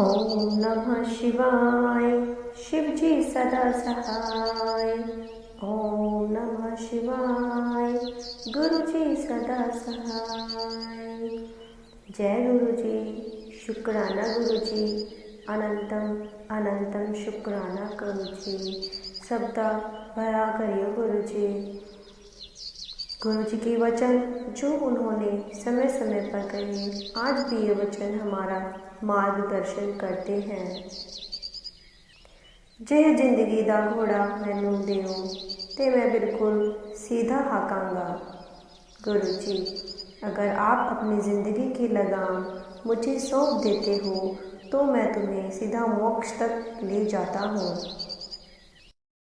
ओम नमः शिवाय। शिव जी सदा सहाय। ओम नमः शिवाय। गुरु जी सदा सहाय। जय गुरु जी शुक्राना गुरु जी अनंतम अनंतम शुक्राना गुरु जी सबदा भरा करियो गुरु जी गुरु जी के वचन जो उन्होंने समय समय पर कहे, आज भी ये वचन हमारा मार्गदर्शन करते हैं। जे ज़िंदगी का घोड़ा मैनू ਦਿਓ तो मैं बिल्कुल सीधा हाकांगा। गुरु जी अगर आप अपनी ज़िंदगी की लगाम मुझे सौंप देते हो तो मैं तुम्हें सीधा मोक्ष तक ले जाता हूँ।